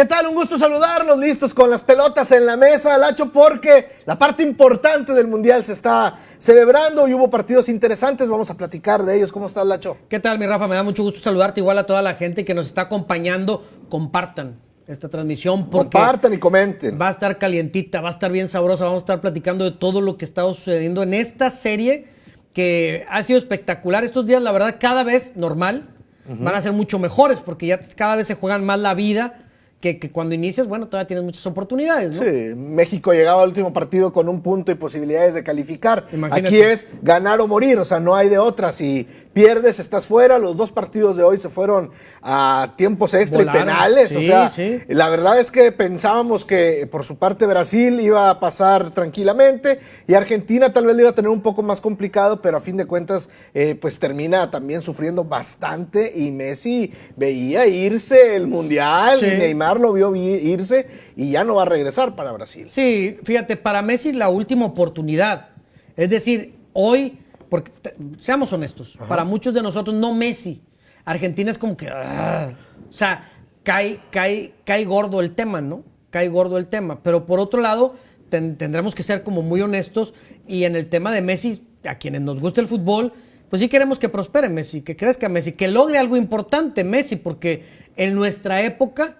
¿Qué tal? Un gusto saludarlos, listos con las pelotas en la mesa, Lacho, porque la parte importante del Mundial se está celebrando y hubo partidos interesantes, vamos a platicar de ellos. ¿Cómo estás, Lacho? ¿Qué tal, mi Rafa? Me da mucho gusto saludarte, igual a toda la gente que nos está acompañando. Compartan esta transmisión. Porque Compartan y comenten. Va a estar calientita, va a estar bien sabrosa, vamos a estar platicando de todo lo que está sucediendo en esta serie que ha sido espectacular. Estos días, la verdad, cada vez normal, van a ser mucho mejores porque ya cada vez se juegan más la vida que, cuando inicias, bueno, todavía tienes muchas oportunidades, ¿no? Sí, México llegaba al último partido con un punto y posibilidades de calificar. Aquí es ganar o morir, o sea, no hay de otra. Si pierdes, estás fuera. Los dos partidos de hoy se fueron a tiempos extra y penales. o sea, la verdad es que pensábamos que por su parte Brasil iba a pasar tranquilamente y Argentina tal vez le iba a tener un poco más complicado, pero a fin de cuentas, eh, pues termina también sufriendo bastante y Messi veía irse el Mundial y Neymar lo vio irse y ya no va a regresar para Brasil. Sí, fíjate, para Messi la última oportunidad. Es decir, hoy porque seamos honestos, para muchos de nosotros no Messi. Argentina es como que, ah, o sea, cae, cae, cae gordo el tema, ¿no? Cae gordo el tema. Pero por otro lado, tendremos que ser como muy honestos y en el tema de Messi, a quienes nos gusta el fútbol, pues sí queremos que prospere Messi, que crezca Messi, que logre algo importante Messi, porque en nuestra época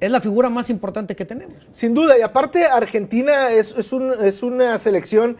es la figura más importante que tenemos. Sin duda, y aparte Argentina es, es, un, es una selección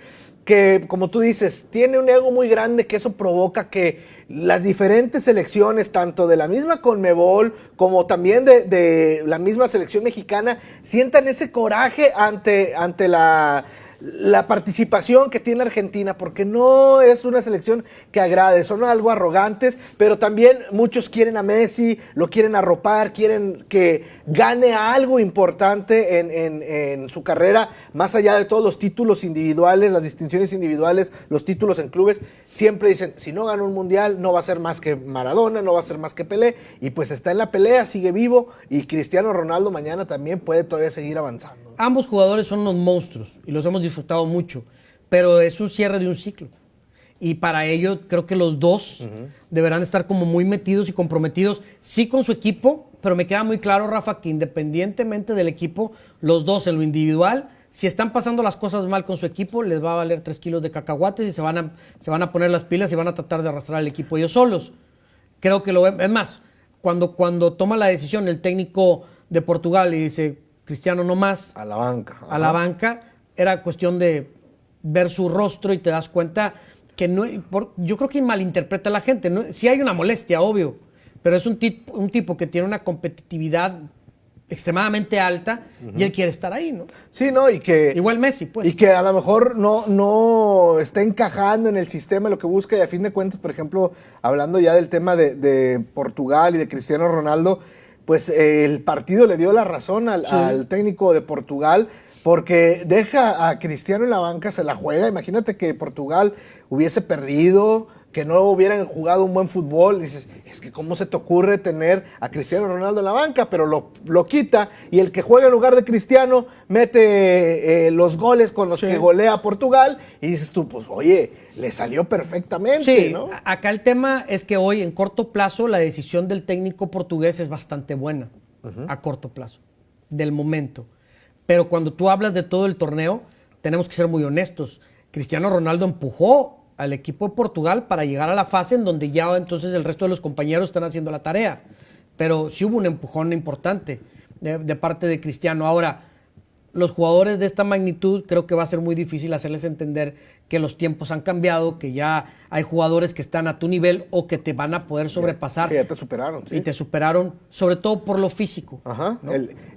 que, como tú dices, tiene un ego muy grande que eso provoca que las diferentes selecciones, tanto de la misma Conmebol como también de, de la misma selección mexicana, sientan ese coraje ante, ante la la participación que tiene Argentina, porque no es una selección que agrade, son algo arrogantes, pero también muchos quieren a Messi, lo quieren arropar, quieren que gane algo importante en, en, su carrera, más allá de todos los títulos individuales, las distinciones individuales, los títulos en clubes, siempre dicen, si no gana un mundial, no va a ser más que Maradona, no va a ser más que Pelé, y pues está en la pelea, sigue vivo, y Cristiano Ronaldo mañana también puede todavía seguir avanzando. Ambos jugadores son unos monstruos y los hemos disfrutado mucho, pero es un cierre de un ciclo. Y para ello creo que los dos deberán estar como muy metidos y comprometidos, sí con su equipo, pero me queda muy claro, Rafa, que independientemente del equipo, los dos en lo individual, si están pasando las cosas mal con su equipo, les va a valer tres kilos de cacahuates y se van a, se van a poner las pilas y van a tratar de arrastrar al equipo ellos solos. Creo que lo es más, cuando, cuando toma la decisión el técnico de Portugal y dice, Cristiano no más. A la banca. A la banca. Era cuestión de ver su rostro y te das cuenta que no. yo creo que malinterpreta a la gente. ¿no? Sí hay una molestia, obvio, pero es un, un tipo que tiene una competitividad extremadamente alta y él quiere estar ahí, ¿no? Sí, ¿no? Y que... Igual Messi, pues. Y que a lo mejor no, no está encajando en el sistema lo que busca y a fin de cuentas, por ejemplo, hablando ya del tema de, de Portugal y de Cristiano Ronaldo, pues el partido le dio la razón al, técnico de Portugal porque deja a Cristiano en la banca, se la juega. Imagínate que Portugal hubiese perdido, que no hubieran jugado un buen fútbol. Dices, es que cómo se te ocurre tener a Cristiano Ronaldo en la banca, pero lo, lo quita y el que juega en lugar de Cristiano mete eh, los goles con los que golea Portugal y dices tú, pues oye, le salió perfectamente, sí, Acá el tema es que hoy, en corto plazo, la decisión del técnico portugués es bastante buena, a corto plazo, del momento. Pero cuando tú hablas de todo el torneo, tenemos que ser muy honestos. Cristiano Ronaldo empujó al equipo de Portugal para llegar a la fase en donde ya entonces el resto de los compañeros están haciendo la tarea. Pero sí hubo un empujón importante de, de parte de Cristiano. Ahora, los jugadores de esta magnitud creo que va a ser muy difícil hacerles entender que los tiempos han cambiado, que ya hay jugadores que están a tu nivel o que te van a poder sobrepasar. Que ya te superaron. Y te superaron, sobre todo por lo físico. Ajá.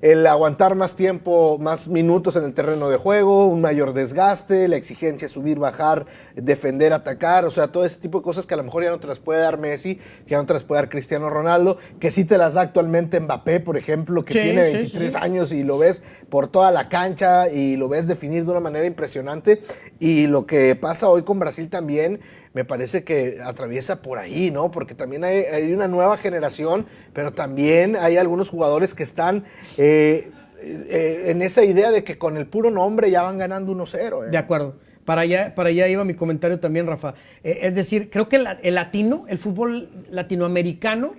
El, aguantar más tiempo, más minutos en el terreno de juego, un mayor desgaste, la exigencia subir, bajar, defender, atacar, o sea, todo ese tipo de cosas que a lo mejor ya no te las puede dar Messi, que ya no te las puede dar Cristiano Ronaldo, que sí te las da actualmente Mbappé, por ejemplo, que tiene 23 años y lo ves por toda la cancha y lo ves definir de una manera impresionante. Y lo que pasa hoy con Brasil también me parece que atraviesa por ahí, ¿no? Porque también hay, una nueva generación, pero también hay algunos jugadores que están eh, eh, en esa idea de que con el puro nombre ya van ganando 1-0. ¿eh? De acuerdo. Para allá, para allá iba mi comentario también, Rafa. es decir, creo que el latino, el fútbol latinoamericano,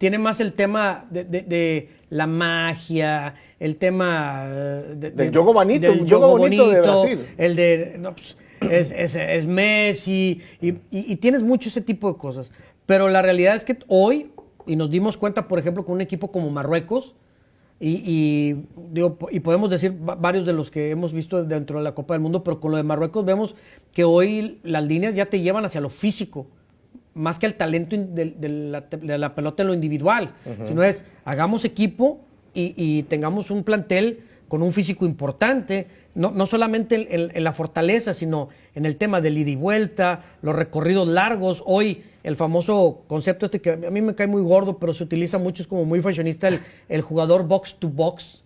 tiene más el tema de, de- de la magia, el tema eh, de- Del de- juego bonito, del juego bonito de Brasil. El de, no, pues, es, es- es Messi, y, y- y tienes mucho ese tipo de cosas. Pero la realidad es que hoy, y nos dimos cuenta, por ejemplo, con un equipo como Marruecos, y, y, digo, y podemos decir va- varios de los que hemos visto dentro de la Copa del Mundo, pero con lo de Marruecos vemos que hoy las líneas ya te llevan hacia lo físico, más que al talento de, de la, de la pelota en lo individual, sino es hagamos equipo y, y tengamos un plantel con un físico importante, no, no solamente en, en- en la fortaleza, sino en el tema del ida y vuelta, los recorridos largos. Hoy el famoso concepto este que a mí me cae muy gordo, pero se utiliza mucho, es como muy fashionista, el, el jugador box to box.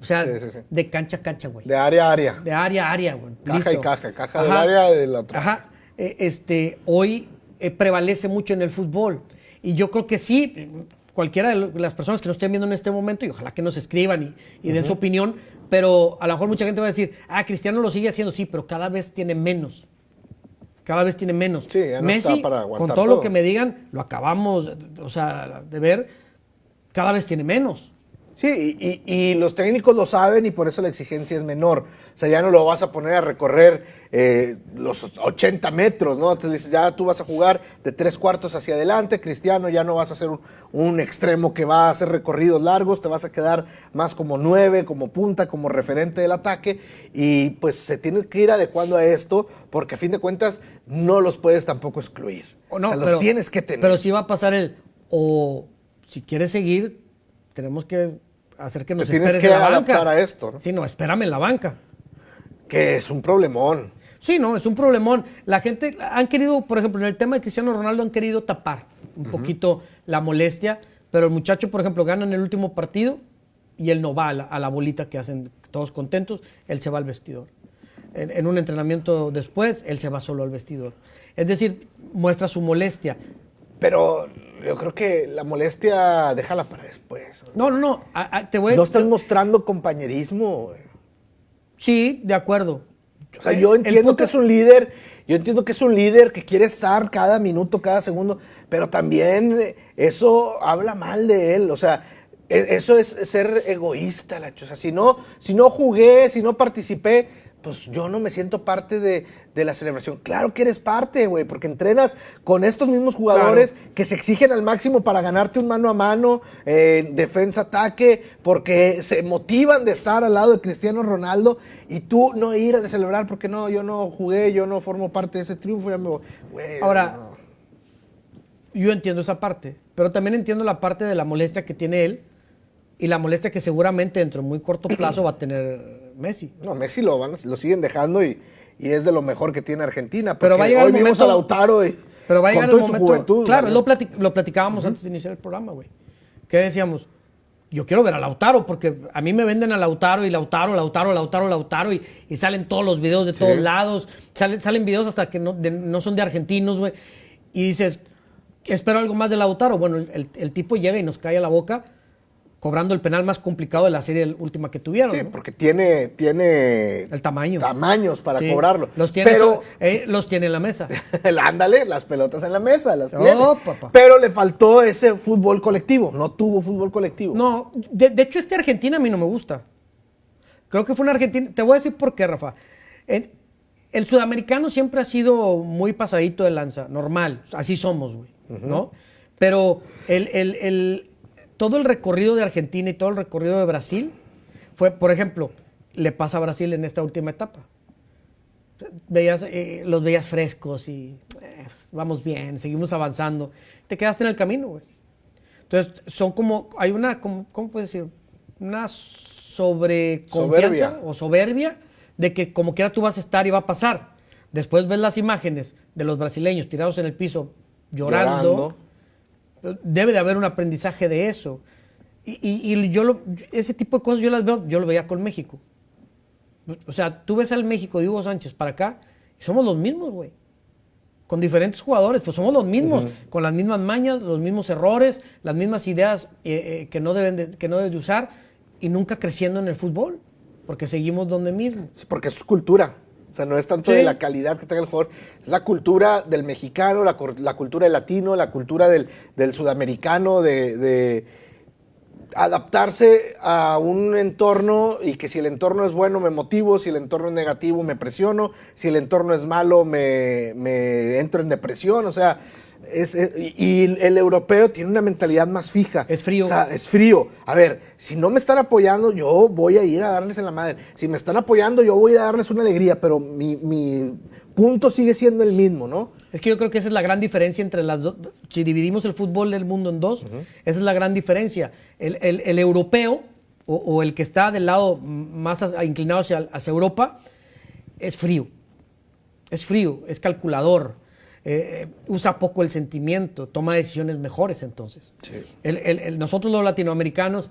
O sea, Sí, sí, sí. de cancha a cancha, güey. De área a área. De área a área, güey. Caja Listo. y caja, caja del área de la otra. Ajá. Eh, este, hoy eh, prevalece mucho en el fútbol. Y yo creo que sí, cualquiera de lo- las personas que nos estén viendo en este momento, y ojalá que nos escriban y, y den su opinión, pero a lo mejor mucha gente va a decir, ah, Cristiano lo sigue haciendo, sí, pero cada vez tiene menos. Cada vez tiene menos. Sí, ya no Messi, está para aguantar con todo, lo todo. que me digan, lo acabamos, o sea, de ver, cada vez tiene menos. Sí, y, y- y los técnicos lo saben y por eso la exigencia es menor. O sea, ya no lo vas a poner a recorrer eh, los 80 metros, ¿no? Entonces dices, ya tú vas a jugar de tres cuartos hacia adelante, Cristiano, ya no vas a ser un, un extremo que va a hacer recorridos largos, te vas a quedar más como nueve, como punta, como referente del ataque. Y pues se tiene que ir adecuando a esto, porque a fin de cuentas no los puedes tampoco excluir. O no, o sea, pero- los tienes que tener. Pero sí va a pasar el, o si quieres seguir, tenemos que hacer que nos tienes esperes que banca. adaptar a esto, ¿no? Sí, no, espérame en la banca. que es un problemón. Sí, no, es un problemón. La gente han querido, por ejemplo, en el tema de Cristiano Ronaldo han querido tapar un poquito la molestia, pero el muchacho, por ejemplo, gana en el último partido y él no va a la, a la bolita que hacen todos contentos, él se va al vestidor. En, en un entrenamiento después, él se va solo al vestidor. Es decir, muestra su molestia. Pero yo creo que la molestia, déjala para después. No, no, no, a- a- te voy. No estás mostrando compañerismo. güey. Sí, de acuerdo. O sea, yo entiendo punto- que es un líder, yo entiendo que es un líder que quiere estar cada minuto, cada segundo, pero también eso habla mal de él. O sea, e- eso es ser egoísta, Lacho. O sea, si no, si no jugué, si no participé, pues yo no me siento parte de, de la celebración. Claro que eres parte, güey, porque entrenas con estos mismos jugadores que se exigen al máximo para ganarte un mano a mano, eh, defensa, ataque, porque se motivan de estar al lado de Cristiano Ronaldo y tú no ir a celebrar porque no, yo no jugué, yo no formo parte de ese triunfo, ya me voy. Ahora, no. Yo entiendo esa parte, pero también entiendo la parte de la molestia que tiene él y la molestia que seguramente dentro de muy corto plazo va a tener Messi. No, Messi lo, van, lo siguen dejando y, y es de lo mejor que tiene Argentina. Pero va a llegar hoy el vimos momento- a Lautaro y Pero va a llegar con el momento. su juventud. claro, lo, platic- lo platicábamos antes de iniciar el programa, güey. ¿Qué decíamos? Yo quiero ver a Lautaro porque a mí me venden a Lautaro y Lautaro, Lautaro, Lautaro, Lautaro y, y salen todos los videos de todos lados. Salen, salen videos hasta que no, de- no son de argentinos, güey. Y dices, espero algo más de Lautaro. Bueno, el- el tipo llega y nos cae a la boca cobrando el penal más complicado de la serie última que tuvieron. Sí, ¿no? porque tiene, tiene El tamaño. tamaños para Sí. cobrarlo. Los tiene, Pero eh, los tiene en la mesa. el ándale, las pelotas en la mesa, las Oh, tiene. papá. Pero le faltó ese fútbol colectivo, no tuvo fútbol colectivo. No, de, de hecho este Argentina a mí no me gusta. Creo que fue una Argentina, te voy a decir por qué, Rafa. El sudamericano siempre ha sido muy pasadito de lanza, normal, así somos, güey, ¿no? Pero el, el- el- todo el recorrido de Argentina y todo el recorrido de Brasil fue, por ejemplo, le pasa a Brasil en esta última etapa. Veías, eh, los veías frescos y eh, vamos bien, seguimos avanzando. Te quedaste en el camino, güey. Entonces, son como, hay una, como- ¿cómo puedes decir? Una sobreconfianza Soberbia. o soberbia de que como quiera tú vas a estar y va a pasar. Después ves las imágenes de los brasileños tirados en el piso llorando. Debe de haber un aprendizaje de eso. Y, y- y yo lo- ese tipo de cosas yo las veo, yo lo veía con México. O sea, tú ves al México de Hugo Sánchez para acá y somos los mismos, güey. Con diferentes jugadores, pues somos los mismos, con las mismas mañas, los mismos errores, las mismas ideas eh, eh, que, no deben de, que no deben de usar y nunca creciendo en el fútbol, porque seguimos donde mismo. Sí, porque es su cultura. O sea, no es tanto Sí. de la calidad que tenga el jugador, es la cultura del mexicano, la, la cultura del latino, la cultura del, del sudamericano, de, de adaptarse a un entorno y que si el entorno es bueno me motivo, si el entorno es negativo me presiono, si el entorno es malo me, me entro en depresión, o sea, es, es- y, el europeo tiene una mentalidad más fija. Es frío. O sea, es frío. A ver, si no me están apoyando, yo voy a ir a darles en la madre. Si me están apoyando, yo voy a ir a darles una alegría, pero mi, mi punto sigue siendo el mismo, ¿no? Es que yo creo que esa es la gran diferencia entre las dos. Si dividimos el fútbol del mundo en dos, esa es la gran diferencia. El, el- el europeo o, o el que está del lado más inclinado hacia, hacia Europa es frío. Es frío, es calculador, eh, eh, usa poco el sentimiento, toma decisiones mejores entonces. Sí. El- el- el- nosotros los latinoamericanos,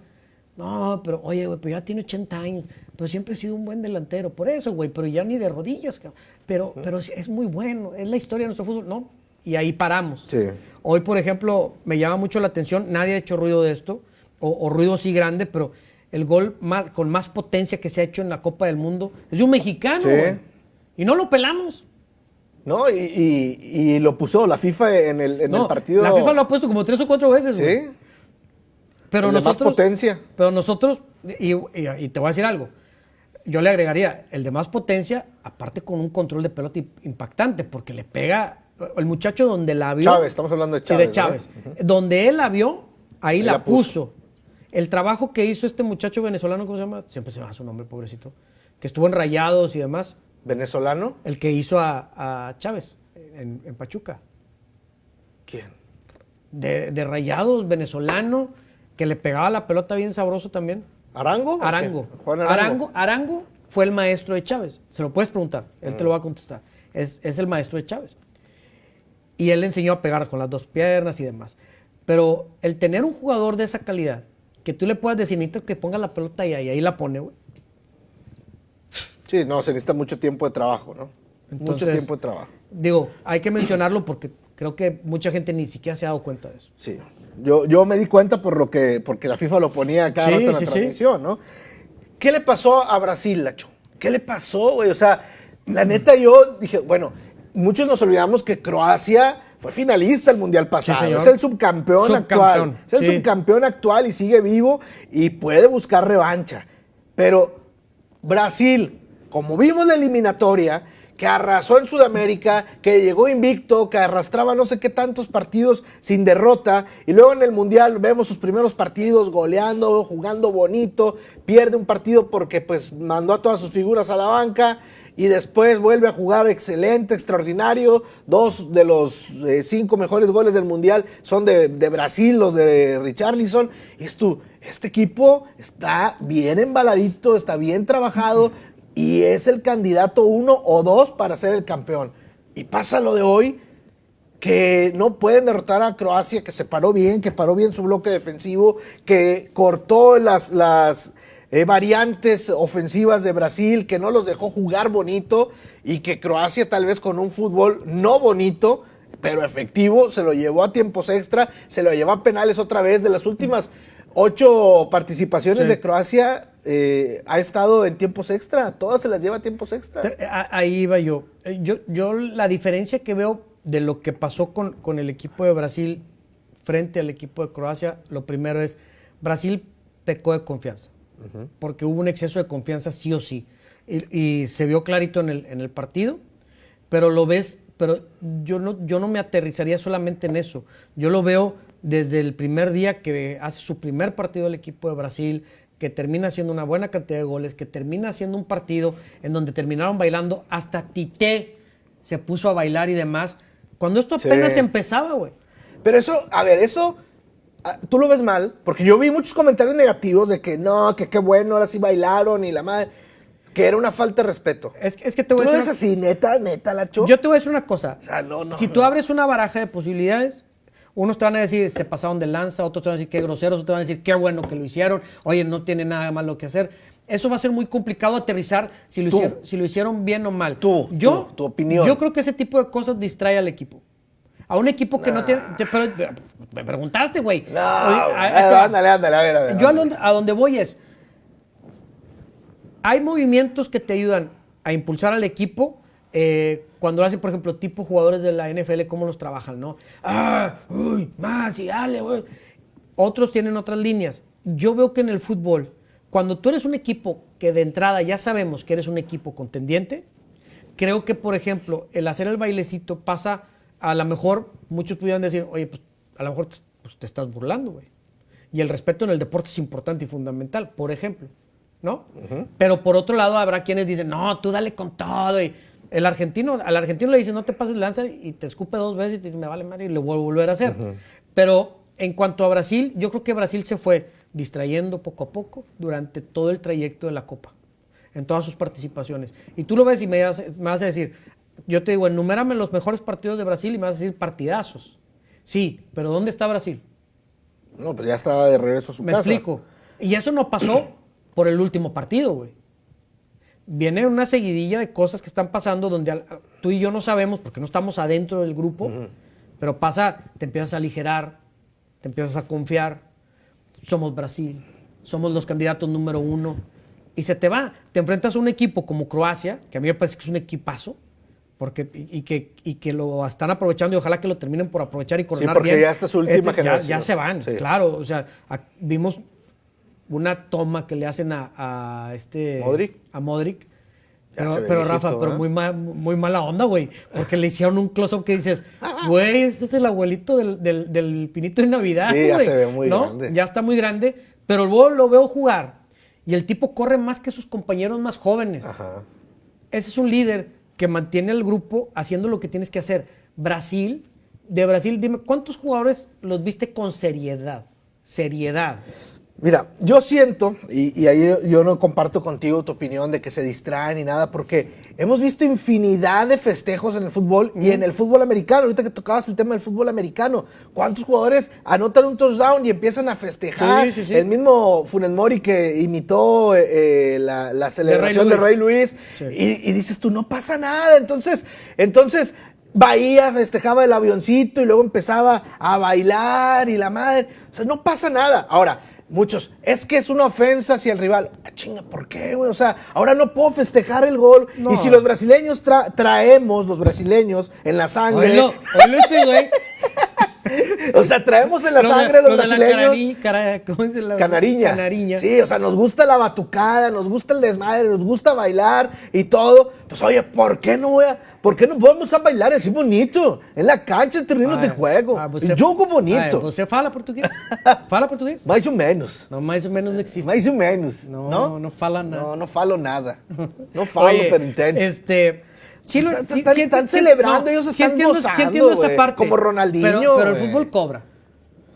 no, pero oye, güey, pero ya tiene 80 años, pero siempre ha sido un buen delantero, por eso, güey, pero ya ni de rodillas, cabrón. pero, pero es, es muy bueno, es la historia de nuestro fútbol, ¿no? Y ahí paramos. Sí. Hoy, por ejemplo, me llama mucho la atención, nadie ha hecho ruido de esto, o, o ruido sí grande, pero el gol más, con más potencia que se ha hecho en la Copa del Mundo es de un mexicano, Sí. güey. Y no lo pelamos. ¿No? Y, y- y lo puso la FIFA en el, en No, el partido. La FIFA lo ha puesto como tres o cuatro veces. Sí. Pero El de más nosotros. potencia. Pero nosotros, y, y- te voy a decir algo. Yo le agregaría el de más potencia, aparte con un control de pelota im- impactante, porque le pega. El muchacho donde la vio. Chávez, estamos hablando de Sí, Chávez. de Chávez. Donde él la vio, ahí, Ahí la, la puso. puso. El trabajo que hizo este muchacho venezolano, ¿cómo se llama? Siempre se llama su nombre, pobrecito. Que estuvo en Rayados y demás. ¿Venezolano? El que hizo a, a Chávez en, en Pachuca. ¿Quién? De, de Rayados, venezolano, que le pegaba la pelota bien sabroso también. ¿Arango? ¿O Arango. Juan Arango. Arango fue el maestro de Chávez. Se lo puedes preguntar, él Mm. te lo va a contestar. Es, es el maestro de Chávez. Y él le enseñó a pegar con las dos piernas y demás. Pero el tener un jugador de esa calidad, que tú le puedas decir, necesito que ponga la pelota ahí, y ahí la pone, güey. Sí, no, se necesita mucho tiempo de trabajo, ¿no? mucho tiempo de trabajo. Digo, hay que mencionarlo porque creo que mucha gente ni siquiera se ha dado cuenta de eso. Sí. Yo, yo me di cuenta por lo que, porque la FIFA lo ponía cada Sí, rato en la sí, sí. transmisión, ¿no? ¿Qué le pasó a Brasil, Lacho? ¿Qué le pasó, güey? O sea, la neta yo dije, bueno, muchos nos olvidamos que Croacia fue finalista el Mundial pasado. es el subcampeón, Subcampeón, actual. Es el sí. subcampeón actual y sigue vivo y puede buscar revancha. Pero Brasil, como vimos la eliminatoria, que arrasó en Sudamérica, que llegó invicto, que arrastraba no sé qué tantos partidos sin derrota, y luego en el Mundial vemos sus primeros partidos goleando, jugando bonito, pierde un partido porque pues mandó a todas sus figuras a la banca, y después vuelve a jugar excelente, extraordinario. Dos de los eh, cinco mejores goles del Mundial son de, Brasil, los de Richarlison. Y este equipo está bien embaladito, está bien trabajado y es el candidato uno o dos para ser el campeón. Y pasa lo de hoy, que no pueden derrotar a Croacia, que se paró bien, que paró bien su bloque defensivo, que cortó las, eh, variantes ofensivas de Brasil, que no los dejó jugar bonito y que Croacia tal vez con un fútbol no bonito, pero efectivo, se lo llevó a tiempos extra, se lo llevó a penales otra vez. De las últimas ocho participaciones Sí. de Croacia, eh, ha estado en tiempos extra, todas se las lleva a tiempos extra. Ahí iba yo. Eh, yo. Yo la diferencia que veo de lo que pasó con, con el equipo de Brasil frente al equipo de Croacia, lo primero es, Brasil pecó de confianza, porque hubo un exceso de confianza sí o sí. Y, y se vio clarito en el, en el partido, pero lo ves, pero yo no, yo no me aterrizaría solamente en eso. Yo lo veo desde el primer día que hace su primer partido el equipo de Brasil, que termina haciendo una buena cantidad de goles, que termina haciendo un partido en donde terminaron bailando, hasta Tite se puso a bailar y demás. Cuando esto Sí. apenas empezaba, güey. Pero eso, a ver, eso tú lo ves mal, porque yo vi muchos comentarios negativos de que no, que qué bueno, ahora sí bailaron y la madre, que era una falta de respeto. Es, que- es que te ¿Tú voy a ves decir. así, neta, neta, la una- Yo te voy a decir una cosa. O sea, no, no, si no. tú abres una baraja de posibilidades, unos te van a decir se pasaron de lanza, otros te van a decir qué groseros, otros te van a decir qué bueno que lo hicieron, oye, no tiene nada malo que hacer. Eso va a ser muy complicado aterrizar si lo, Tú. hicieron, si lo hicieron bien o mal. Tú, yo, tú, tu opinión. Yo creo que ese tipo de cosas distrae al equipo. A un equipo que no tiene. te- pero, me preguntaste, güey. No, ándale, ándale, a ver, a ver. yo a donde, a donde voy es, hay movimientos que te ayudan a impulsar al equipo eh, cuando hacen, por ejemplo, tipo jugadores de la NFL, cómo los trabajan, ¿no? Ah, uy, más y dale, güey. Otros tienen otras líneas. Yo veo que en el fútbol, cuando tú eres un equipo que de entrada ya sabemos que eres un equipo contendiente, creo que, por ejemplo, el hacer el bailecito pasa, a lo mejor muchos pudieran decir, oye, pues a lo mejor te, pues, te estás burlando, güey. Y el respeto en el deporte es importante y fundamental, por ejemplo, ¿no? Pero por otro lado habrá quienes dicen, no, tú dale con todo. Y el argentino, al argentino le dice, no te pases lanza y te escupe dos veces y te dice, me vale madre y lo vuelvo a volver a hacer. Pero en cuanto a Brasil, yo creo que Brasil se fue distrayendo poco a poco durante todo el trayecto de la Copa, en todas sus participaciones. Y tú lo ves y me vas, me vas a decir, yo te digo, enumérame los mejores partidos de Brasil y me vas a decir partidazos. Sí, pero ¿dónde está Brasil? No, pero ya estaba de regreso a su Me casa. explico. Y eso no pasó por el último partido, güey. Viene una seguidilla de cosas que están pasando donde tú y yo no sabemos porque no estamos adentro del grupo, pero pasa, te empiezas a aligerar, te empiezas a confiar. Somos Brasil, somos los candidatos número uno. Y se te va. Te enfrentas a un equipo como Croacia, que a mí me parece que es un equipazo, porque, y, y que, y que lo están aprovechando y ojalá que lo terminen por aprovechar y coronar porque bien. ya esta es su última Este, ya- generación. Ya, se van, Sí. claro. O sea, vimos una toma que le hacen a, a este Modric. a Modric. Ya Pero, Rafa, pero muy, ma- muy mala onda, güey. Porque le hicieron un close-up que dices, güey, ese es el abuelito del, del, del pinito de Navidad, Sí, ya güey", se ve muy ¿no? grande. Ya está muy grande. Pero luego lo veo jugar. Y el tipo corre más que sus compañeros más jóvenes. Ajá. Ese es un líder que mantiene al grupo haciendo lo que tienes que hacer. Brasil, de Brasil, dime, ¿cuántos jugadores los viste con seriedad? Seriedad. Mira, yo siento, y, y ahí yo no comparto contigo tu opinión de que se distraen ni nada, porque hemos visto infinidad de festejos en el fútbol y en el fútbol americano. Ahorita que tocabas el tema del fútbol americano, ¿cuántos jugadores anotan un touchdown y empiezan a festejar? Sí, sí, sí. El mismo Funes Mori que imitó eh, eh, la, la celebración de Rey Luis, y, y dices tú, no pasa nada. Entonces, entonces Bahía festejaba el avioncito y luego empezaba a bailar y la madre. O sea, no pasa nada. Ahora, muchos, es que es una ofensa hacia el rival. Ah, chinga, ¿por qué, güey? O sea, ahora no puedo festejar el gol. No. Y si los brasileños tra- traemos, los brasileños, en la sangre. Oílo, oílo este güey. O sea, traemos en la sangre los la brasileños. canari- cara- ¿cómo se la- Canariña. Canariña. Sí, o sea, nos gusta la batucada, nos gusta el desmadre, nos gusta bailar y todo. Pues oye, ¿por qué no voy a, por qué no podemos a bailar así bonito? En la cancha, en terrenos de Ah, juego. ah, você- jogo Ah, bonito. ¿Você fala português? fala português? Mais ou menos. No, mais ou menos não existe. Mais ou menos. No, ¿no? no fala nada. No, no falo nada. No falo, Oye, pero intento. Este. sí lo- Están- sí- celebrando, ellos están entiendo, gozando, entiendo esa parte. como Ronaldinho, Pero, pero el fútbol cobra.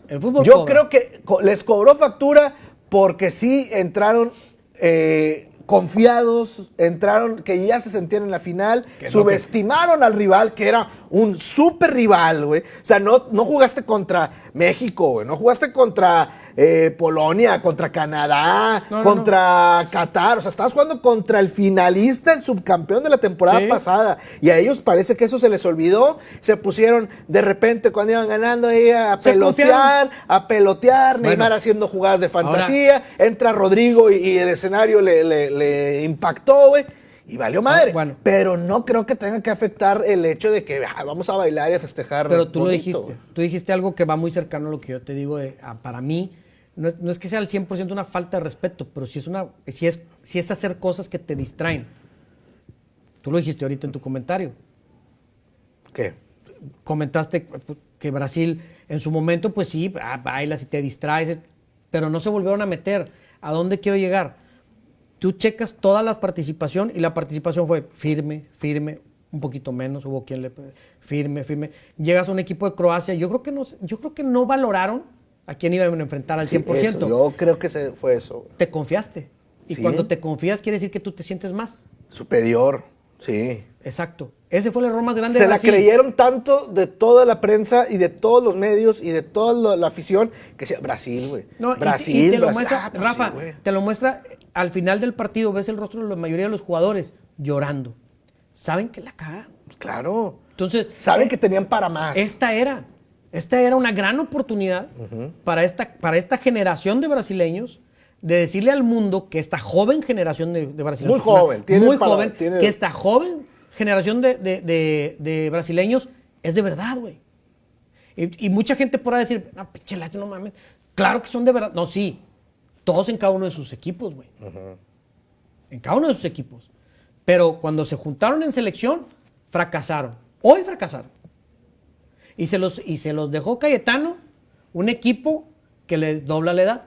El fútbol Yo cobra. creo que co- les cobró factura porque sí entraron eh, confiados, entraron que ya se sentían en la final, subestimaron al rival, que era un super rival, güey. O sea, no, no jugaste contra México, güey, no jugaste contra eh, Polonia, contra Canadá, No, no, contra Qatar, o sea, estabas jugando contra el finalista, el subcampeón de la temporada Sí. pasada. Y a ellos parece que eso se les olvidó, se pusieron de repente cuando iban ganando ahí a pelotear, a pelotear, Bueno. Neymar haciendo jugadas de fantasía, entra Rodrigo y, y el escenario le, le- le impactó, güey. Y valió madre. Ah, bueno. Pero no creo que tenga que afectar el hecho de que ah, vamos a bailar y a festejar. Pero tú lo dijiste. Tú dijiste algo que va muy cercano a lo que yo te digo. de, ah, para mí, no es, no es que sea al 100% una falta de respeto, pero sí es, una, sí, es, sí es hacer cosas que te distraen. Tú lo dijiste ahorita en tu comentario. ¿Qué? comentaste que Brasil en su momento, pues sí, ah, bailas y te distraes, pero no se volvieron a meter. ¿A dónde quiero llegar? Tú checas toda la participación y la participación fue firme, firme, un poquito menos, hubo quien le firme, firme. Llegas a un equipo de Croacia, yo creo que no, yo creo que no valoraron a quién iban a enfrentar al 100%. Sí, eso, yo creo que se fue eso. Te confiaste. Y Sí. cuando te confías quiere decir que tú te sientes más. Superior, sí. Exacto. Ese fue el error más grande Se de la creyeron tanto de toda la prensa y de todos los medios y de toda la, afición que decía, Brasil, güey. No, y- Brasil, y, te lo Brasil. muestra, Ah, pues Rafa, te lo muestra al final del partido, ves el rostro de la mayoría de los jugadores llorando. Saben que la cagan. Pues claro. Entonces, Saben eh, que tenían para más. esta era, esta era una gran oportunidad para, esta, para esta generación de brasileños de decirle al mundo que esta joven generación de, de brasileños, Muy joven, tiene muy joven, tiene- que esta joven generación de, de- brasileños es de verdad, güey. Y, y mucha gente podrá decir, no, pinche no mames. Claro que son de verdad. No, sí. Todos en cada uno de sus equipos, güey. En cada uno de sus equipos. Pero cuando se juntaron en selección, fracasaron. Hoy fracasaron. Y se los, y se los dejó Cayetano, un equipo que le dobla la edad.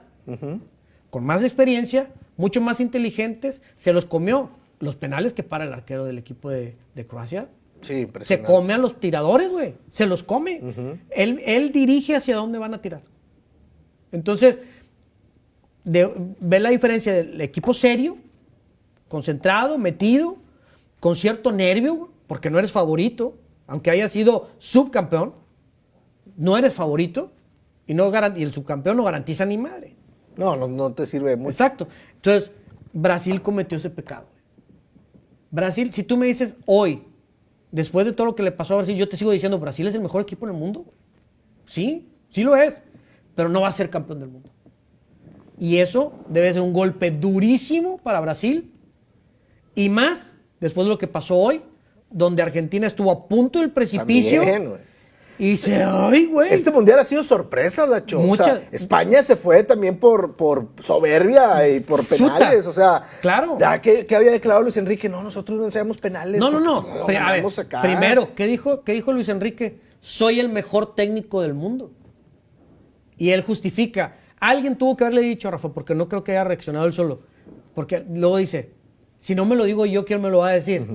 Con más experiencia, mucho más inteligentes, se los comió. Los penales que para el arquero del equipo de, de Croacia, Sí, se come a los tiradores, güey. Se los come. él, él dirige hacia dónde van a tirar. Entonces, de- ve la diferencia del equipo serio, concentrado, metido, con cierto nervio, porque no eres favorito, aunque haya sido subcampeón, no eres favorito y, no y el subcampeón no garantiza ni madre. No, no, no te sirve mucho. Exacto. Entonces, Brasil cometió ese pecado. Brasil, si tú me dices hoy, después de todo lo que le pasó a Brasil, yo te sigo diciendo, Brasil es el mejor equipo en el mundo. güey. Sí, sí lo es, pero no va a ser campeón del mundo. Y eso debe ser un golpe durísimo para Brasil. Y más después de lo que pasó hoy, donde Argentina estuvo a punto del precipicio. También. Y dice, ay, güey. Este mundial ha sido sorpresa, Dacho. O Mucha- sea, España se fue también por, por soberbia y por Suta. penales. O sea, Claro. Ya que, que había declarado Luis Enrique, no, nosotros no ensayamos penales. No, no, no. a ver, primero, ¿qué dijo, ¿qué dijo Luis Enrique? Soy el mejor técnico del mundo. Y él justifica. Alguien tuvo que haberle dicho, Rafa, porque no creo que haya reaccionado él solo. Porque luego dice, si no me lo digo yo, ¿quién me lo va a decir?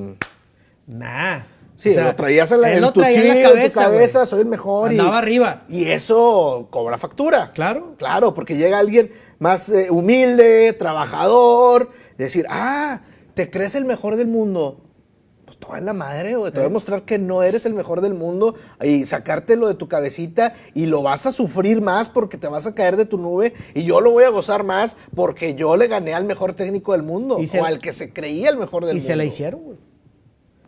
Nah. Sí, O sea, lo traías en, la, en tu traía en en tu cabeza, cabeza, soy el mejor. y- Andaba arriba. Y eso cobra factura. Claro. Claro, porque llega alguien más eh, humilde, trabajador, decir, ah, ¿te crees el mejor del mundo? Pues en la madre, güey. Te voy a mostrar que no eres el mejor del mundo y sacártelo de tu cabecita y lo vas a sufrir más porque te vas a caer de tu nube y yo lo voy a gozar más porque yo le gané al mejor técnico del mundo Y se- o al que se creía el mejor del Y mundo. se la hicieron, güey.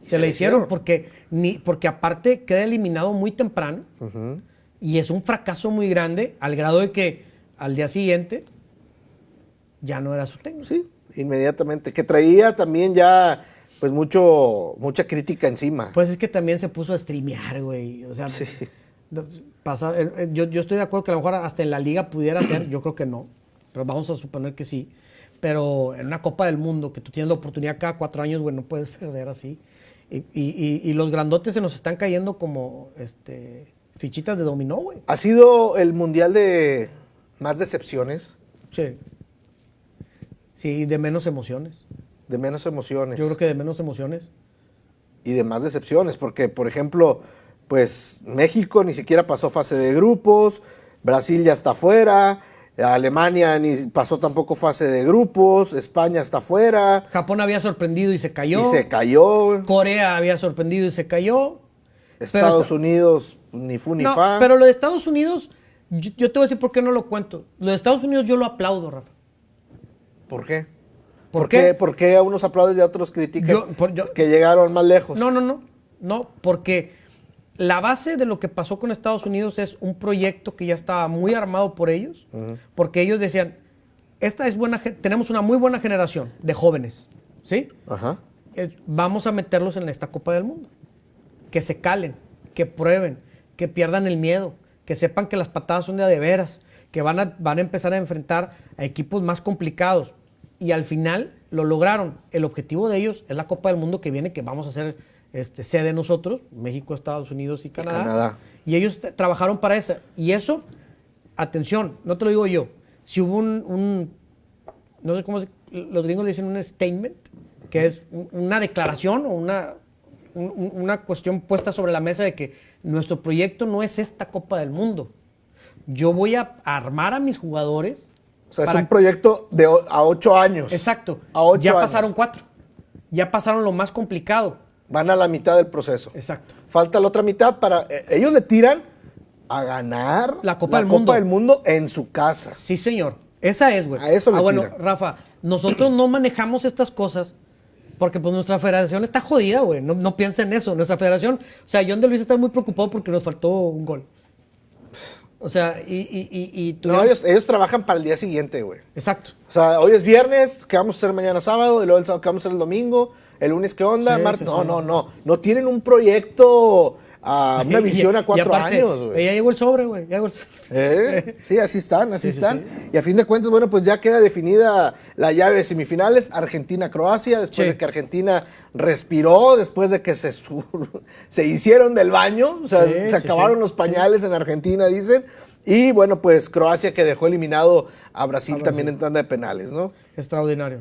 Se, se la la hicieron hicieron. porque, ni, porque aparte queda eliminado muy temprano y es un fracaso muy grande al grado de que al día siguiente ya no era su técnico. Sí, inmediatamente. Que traía también ya, pues, mucho, mucha crítica encima. Pues es que también se puso a streamear, güey. O sea, no, pasa, eh, eh, yo, yo estoy de acuerdo que a lo mejor hasta en la liga pudiera ser, yo creo que no, pero vamos a suponer que sí. Pero en una Copa del Mundo, que tú tienes la oportunidad cada cuatro años, güey, no puedes perder así. Y, y- y- los grandotes se nos están cayendo como este, fichitas de dominó, güey. Ha sido el mundial de más decepciones, Sí. Sí, de menos emociones. de menos emociones Yo creo que de menos emociones. y de más decepciones, porque, por ejemplo, pues México ni siquiera pasó fase de grupos, Brasil ya está fuera, Alemania ni pasó tampoco fase de grupos, España está fuera Japón había sorprendido y se cayó. y se cayó, Corea había sorprendido y se cayó. Estados Pero- Unidos ni fu ni No, fa. pero lo de Estados Unidos, yo, yo te voy a decir por qué no lo cuento. Lo de Estados Unidos yo lo aplaudo, Rafa. ¿Por qué? ¿Por ¿Por qué? qué? ¿Por qué a unos aplauden y a otros critican Yo- por- yo- que llegaron más lejos? No, no, no. No, porque la base de lo que pasó con Estados Unidos es un proyecto que ya estaba muy armado por ellos, porque ellos decían, esta es buena, tenemos una muy buena generación de jóvenes, ¿sí? Ajá. Eh, vamos a meterlos en esta Copa del Mundo. Que se calen, que prueben, que pierdan el miedo, que sepan que las patadas son de de veras, que van a, van a empezar a enfrentar a equipos más complicados. Y al final lo lograron. El objetivo de ellos es la Copa del Mundo que viene, que vamos a hacer este, sede nosotros, México, Estados Unidos y Canadá. Canadá. Y ellos trabajaron para esa. Y eso, atención, no te lo digo yo. Si hubo un, un- no sé cómo se- los gringos le dicen un statement, que es un- una declaración o una, un- un- una cuestión puesta sobre la mesa de que nuestro proyecto no es esta Copa del Mundo. Yo voy a armar a mis jugadores. O sea, para- es un proyecto de a ocho años. Exacto. A ocho ya años. pasaron cuatro. Ya pasaron lo más complicado. Van a la mitad del proceso. Exacto. Falta la otra mitad para... eh, ellos le tiran a ganar La Copa del Mundo. del Mundo en su casa. Sí, señor. Esa es, güey. A eso le Ah, bueno, tiran. Rafa, nosotros no manejamos estas cosas porque pues nuestra federación está jodida, güey. No, no piensa en eso. Nuestra federación, o sea, John de Luis está muy preocupado porque nos faltó un gol. O sea, y, y, y, y No, ellos, ellos trabajan para el día siguiente, güey. Exacto. O sea, hoy es viernes, ¿qué vamos a hacer mañana sábado? Y luego el sábado, ¿qué vamos a hacer el domingo? ¿El lunes qué onda? Sí, Martes. sí, no, sí. no, no. No tienen un proyecto, ah, una visión a cuatro aparte, años, güey. Ya llegó el sobre, güey. ¿Eh? Sí, así están, así Sí, sí, están. Y a fin de cuentas, bueno, pues ya queda definida la llave de semifinales, Argentina-Croacia, después de que Argentina respiró, después de que se, se hicieron del baño, o sea, se acabaron los pañales en Argentina, dicen. Y bueno, pues Croacia que dejó eliminado a Brasil, A Brasil. también en tanda de penales, ¿no? Extraordinario.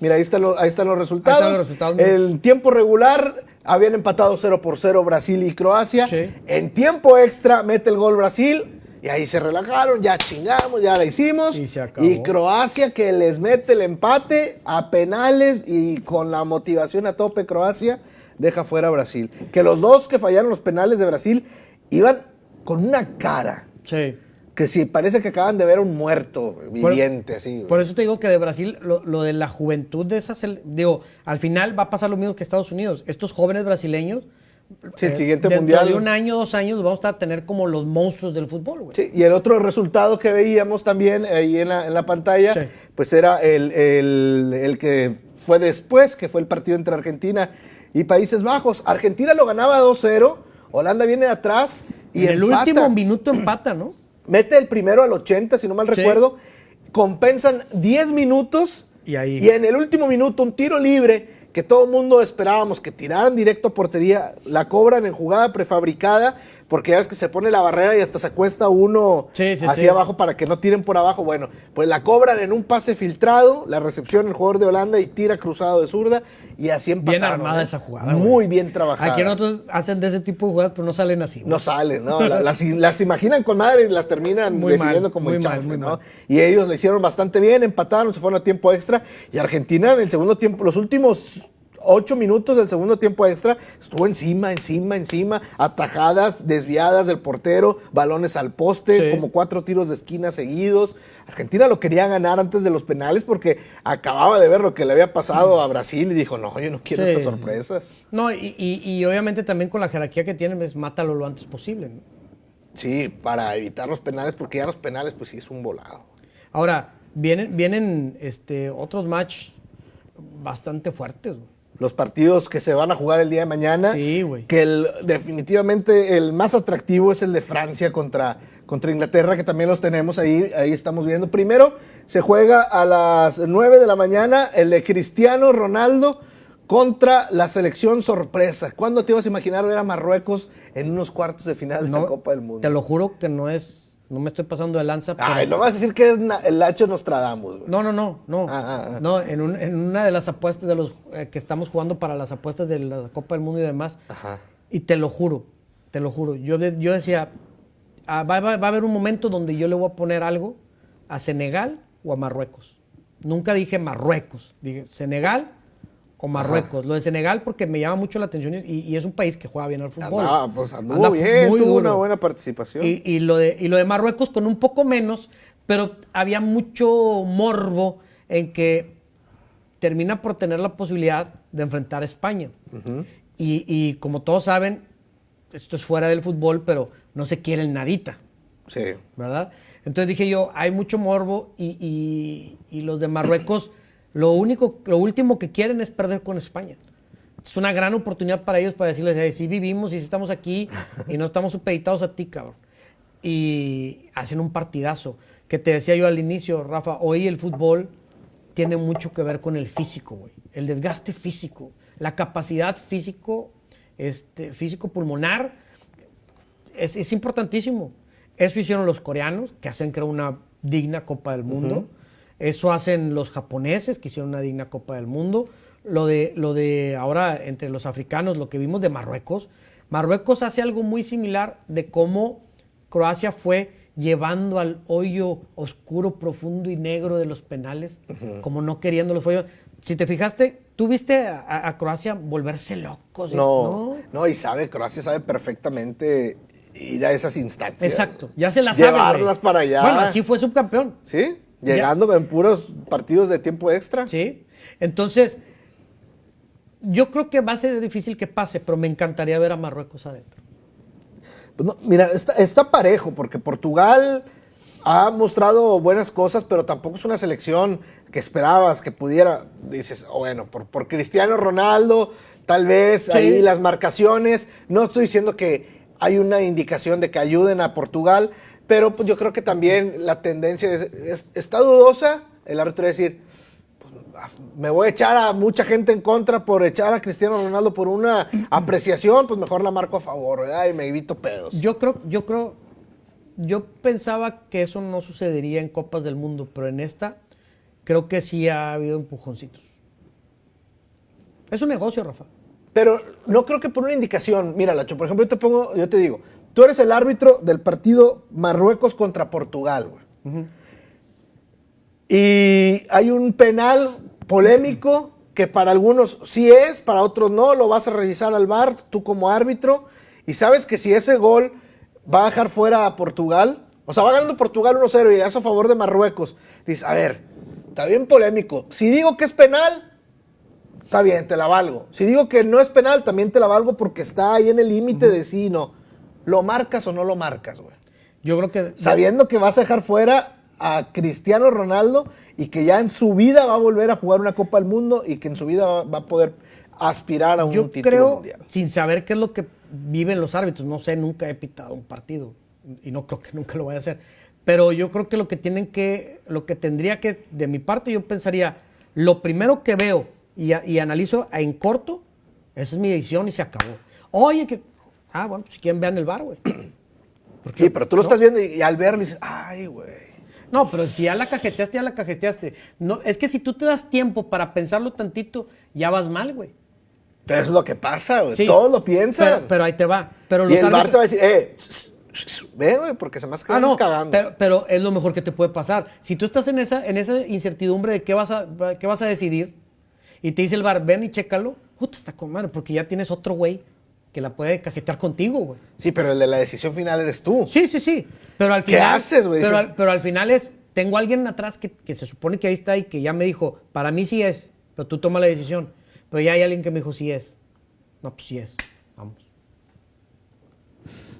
Mira, ahí, está lo- ahí están los resultados. Ahí están los resultados. El tiempo regular habían empatado 0 por 0 Brasil y Croacia. Sí. En tiempo extra mete el gol Brasil y ahí se relajaron, ya chingamos, ya la hicimos. Y se acabó. Y Croacia que les mete el empate a penales y con la motivación a tope Croacia deja fuera a Brasil. Que los dos que fallaron los penales de Brasil iban con una cara Sí. Que sí, parece que acaban de ver un muerto Por- viviente así. güey. Por eso te digo que de Brasil, lo, lo de la juventud de esas, digo, al final va a pasar lo mismo que Estados Unidos. Estos jóvenes brasileños, Sí, el eh, siguiente dentro mundial. de un año, dos años, vamos a tener como los monstruos del fútbol, güey. Sí, y el otro resultado que veíamos también ahí en la, en la pantalla, Sí. pues era el, el- el que fue después, que fue el partido entre Argentina y Países Bajos. Argentina lo ganaba 2-0, Holanda viene de atrás y el último minuto empata, ¿no? Mete el primero al 80, si no mal Sí. recuerdo. Compensan 10 minutos. Y ahí- Y en el último minuto, un tiro libre que todo el mundo esperábamos que tiraran directo a portería. La cobran en jugada prefabricada. Porque ya ves que se pone la barrera y hasta se acuesta uno Sí, sí, hacia sí. abajo para que no tiren por abajo. Bueno, pues la cobran en un pase filtrado, la recepción el jugador de Holanda y tira cruzado de zurda y así empataron. Bien armada esa jugada. Muy bien trabajada. Aquí nosotros hacen de ese tipo de jugadas, pero no salen así. güey. No salen, ¿no? La- Las, las imaginan con madre y las terminan Muy definiendo mal, como muy el mal, chanfle, muy ¿no? mal. Y ellos lo hicieron bastante bien, empataron, se fueron a tiempo extra. Y Argentina en el segundo tiempo, los últimos ocho minutos del segundo tiempo extra, estuvo encima, encima, encima, atajadas, desviadas del portero, balones al poste, Sí. como cuatro tiros de esquina seguidos. Argentina lo quería ganar antes de los penales porque acababa de ver lo que le había pasado a Brasil y dijo, no, yo no quiero Sí, estas sorpresas. No, y, y- y obviamente también con la jerarquía que tienen, es mátalo lo antes posible. ¿no? Sí, para evitar los penales, porque ya los penales, pues sí es un volado. Ahora, vienen, vienen este, otros matches bastante fuertes. güey. Los partidos que se van a jugar el día de mañana. Sí, güey. Que el- definitivamente el más atractivo es el de Francia contra, contra Inglaterra, que también los tenemos ahí, ahí estamos viendo. Primero se juega a las 9 de la mañana el de Cristiano Ronaldo contra la selección sorpresa. ¿Cuándo te ibas a imaginar ver a Marruecos en unos cuartos de final de No, la Copa del Mundo? Te lo juro que no es, no me estoy pasando de lanza. Pero, Ay, no vas a decir que es el Hacho Nostradamus. güey. no, no, no, no. Ah, ah, ah. No, en, un- en una de las apuestas de los eh, que estamos jugando para las apuestas de la Copa del Mundo y demás. Ajá. Y te lo juro, te lo juro. Yo, yo decía, va, va- va a haber un momento donde yo le voy a poner algo a Senegal o a Marruecos. Nunca dije Marruecos, dije Senegal o Marruecos. Lo de Senegal porque me llama mucho la atención y, y es un país que juega bien al fútbol. Ah, pues anduvo Anda bien, muy tuvo duro. una buena participación. Y, y lo de, y lo de Marruecos con un poco menos, pero había mucho morbo en que termina por tener la posibilidad de enfrentar a España. y, y como todos saben, esto es fuera del fútbol, pero no se quiere el nadita, Sí. ¿verdad? Entonces dije yo, hay mucho morbo y, y- y los de Marruecos, lo único, lo último que quieren es perder con España. Es una gran oportunidad para ellos para decirles, "Hey, sí vivimos y sí estamos aquí y no estamos supeditados a ti, cabrón. Y hacen un partidazo. Que te decía yo al inicio, Rafa, hoy el fútbol tiene mucho que ver con el físico, güey. El desgaste físico, la capacidad físico, este, físico pulmonar, es, es importantísimo. Eso hicieron los coreanos, que hacen creo una digna Copa del Mundo. Eso hacen los japoneses, que hicieron una digna Copa del Mundo. Lo de, lo de ahora entre los africanos, lo que vimos de Marruecos. Marruecos hace algo muy similar de cómo Croacia fue llevando al hoyo oscuro, profundo y negro de los penales, como no queriendo los hoyos. Si te fijaste, tú viste a, a Croacia volverse locos. ¿eh? No, no, y sabe, Croacia sabe perfectamente ir a esas instancias. Exacto, ya se la sabe. Llevarlas para allá. Bueno, así fue subcampeón. ¿Sí? Llegando en puros partidos de tiempo extra. Sí. Entonces, yo creo que va a ser difícil que pase, pero me encantaría ver a Marruecos adentro. Pues no, mira, está, está parejo, porque Portugal ha mostrado buenas cosas, pero tampoco es una selección que esperabas que pudiera. Dices, oh, bueno, por, por Cristiano Ronaldo, tal vez Sí. ahí las marcaciones. No estoy diciendo que hay una indicación de que ayuden a Portugal, pero pues yo creo que también la tendencia es- es- está dudosa. El árbitro decir, pues, ah, me voy a echar a mucha gente en contra por echar a Cristiano Ronaldo por una apreciación, pues mejor la marco a favor, ¿verdad? Y me evito pedos. Yo creo, yo creo, yo pensaba que eso no sucedería en Copas del Mundo, pero en esta creo que sí ha habido empujoncitos. Es un negocio, Rafa. Pero no creo que por una indicación. Mira, Lacho, por ejemplo, yo te pongo, yo te digo, tú eres el árbitro del partido Marruecos contra Portugal, güey. Y hay un penal polémico que para algunos sí es, para otros no, lo vas a revisar al VAR, tú como árbitro, y sabes que si ese gol va a dejar fuera a Portugal, o sea, va ganando Portugal 1-0 y es a favor de Marruecos, dices, a ver, está bien polémico, si digo que es penal, Está bien, te la valgo. Si digo que no es penal, también te la valgo porque está ahí en el límite de sí y no. ¿Lo marcas o no lo marcas, güey? Yo creo que Sabiendo que vas a dejar fuera a Cristiano Ronaldo y que ya en su vida va a volver a jugar una Copa del Mundo y que en su vida va, va a poder aspirar a un yo título creo, mundial. sin saber qué es lo que viven los árbitros, no sé, nunca he pitado un partido y no creo que nunca lo vaya a hacer. Pero yo creo que lo que tienen que, lo que tendría que, de mi parte, yo pensaría, lo primero que veo y, y analizo en corto, esa es mi decisión y se acabó. Oye, que, ah, bueno, pues si quieren vean el bar, güey. Sí, pero tú lo estás viendo y, y al verlo dices, ay, güey. No, pero si ya la cajeteaste, ya la cajeteaste. No, es que si tú te das tiempo para pensarlo tantito, ya vas mal, güey. Pero eso es lo que pasa, güey. Sí. Todos lo piensan. Pero, pero ahí te va. Pero y el árbitros- te va a decir, eh, ve, güey, porque se me hace que Ah, no, cagando. pero, pero es lo mejor que te puede pasar. Si tú estás en esa, en esa incertidumbre de qué vas a, qué vas a decidir y te dice el bar, ven y chécalo, puta, está con madre, porque ya tienes otro güey que la puede cajetear contigo, güey. Sí, pero el de la decisión final eres tú. Sí, sí, sí. Pero al ¿Qué final. haces, güey? Pero, al, pero al final es, tengo a alguien atrás que, que se supone que ahí está y que ya me dijo, para mí sí es, pero tú toma la decisión. Pero ya hay alguien que me dijo, sí es. No, pues sí es. Vamos.